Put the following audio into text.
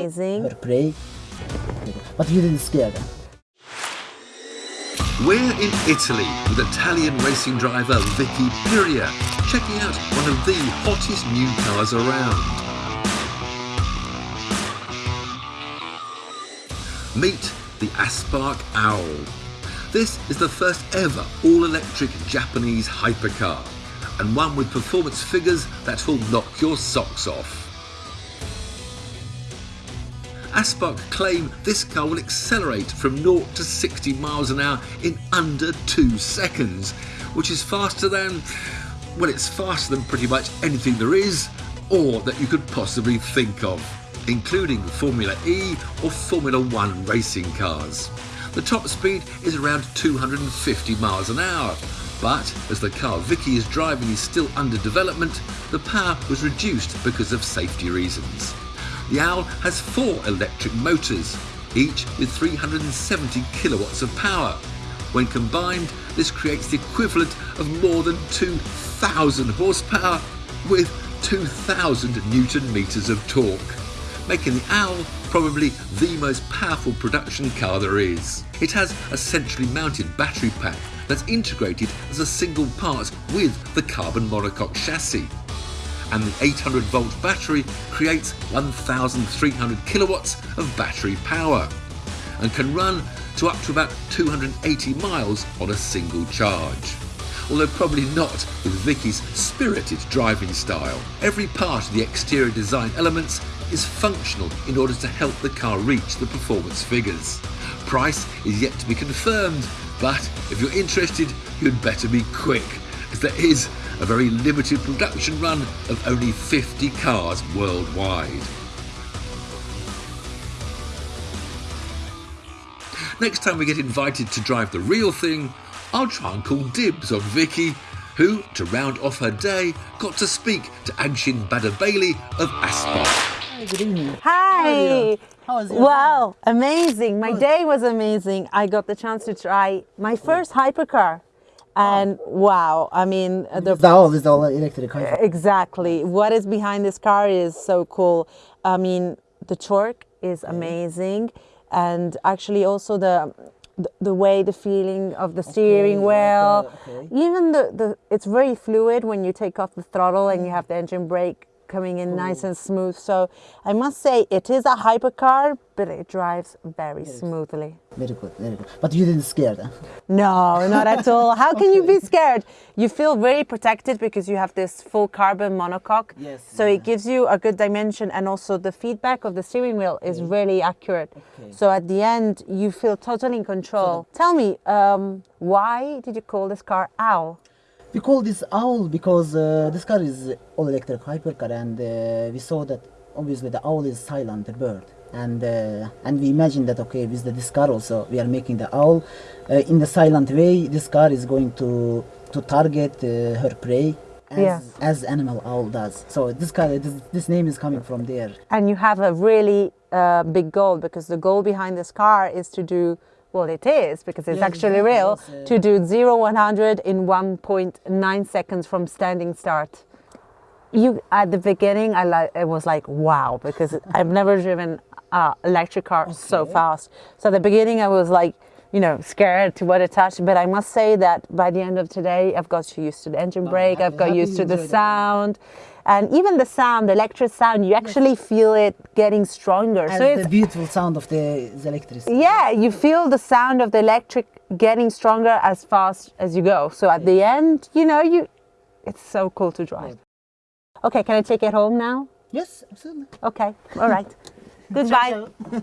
amazing. her prey. But you didn't scare them. We're in Italy with Italian racing driver Vicky Piria, checking out one of the hottest new cars around. Meet the Aspark Owl. This is the first ever all-electric Japanese hypercar, and one with performance figures that will knock your socks off. Aspark claim this car will accelerate from 0 to 60 miles an hour in under 2 seconds, which is faster than, well, it's faster than pretty much anything there is or that you could possibly think of, including Formula E or Formula One racing cars. The top speed is around 250 miles an hour, but as the car Vicky is driving is still under development, the power was reduced because of safety reasons. The Owl has four electric motors, each with 370 kilowatts of power. When combined, this creates the equivalent of more than 2,000 horsepower with 2,000 newton meters of torque, making the Owl probably the most powerful production car there is. It has a centrally mounted battery pack that's integrated as a single part with the carbon monocoque chassis and the 800 volt battery creates 1300 kilowatts of battery power and can run to up to about 280 miles on a single charge. Although probably not with Vicky's spirited driving style. Every part of the exterior design elements is functional in order to help the car reach the performance figures. Price is yet to be confirmed, but if you're interested, you'd better be quick, as there is a very limited production run of only 50 cars worldwide. Next time we get invited to drive the real thing, I'll try and call dibs on Vicky, who, to round off her day, got to speak to Agshin Badabailey of Aspark. Hi, good evening. Hi. How was your Wow, amazing. My day was amazing. I got the chance to try my first hypercar. And wow, I mean, the The owl oh, is all electric. hyper. Exactly. What is behind this car is so cool. I mean, the torque is amazing, and actually also the the, way the feeling of the steering like, wheel, okay. even the the it's very fluid when you take off the throttle and you have the engine brake coming in nice and smooth. So I must say it is a hypercar, but it drives very smoothly. Very good, very good. But you didn't scare them. No, not at all. How can you be scared? You feel very protected because you have this full carbon monocoque. Yes, So yeah. it gives you a good dimension and also the feedback of the steering wheel is really accurate. Okay. So at the end, you feel totally in control. Tell me, um, why did you call this car Owl? We call this owl because uh, this car is all electric hypercar, and uh, we saw that obviously the owl is silent the bird, and uh, and we imagine that okay with the, this car also we are making the owl uh, in the silent way. This car is going to to target uh, her prey. As, Yes. as animal owl does. So this car, this, this name is coming from there. And you have a really uh, big goal because the goal behind this car is to do, well, it is because it's Yeah, actually real, to do 0 100 in 1.9 seconds from standing start. You at the beginning, I like it was like wow because I've never driven a electric car so fast. So at the beginning, I was like, you know, scared to what it touched. But I must say that by the end of today, I've got used to the engine oh, brake. happy- I've got used to the sound, and even the sound, the electric sound. You actually feel it getting stronger. And so the beautiful sound of the, the electricity. yeah, you feel the sound of the electric getting stronger as fast as you go. So at the end, you know, you it's so cool to drive. Okay, can I take it home now? Yes, absolutely. Okay, all right. Goodbye.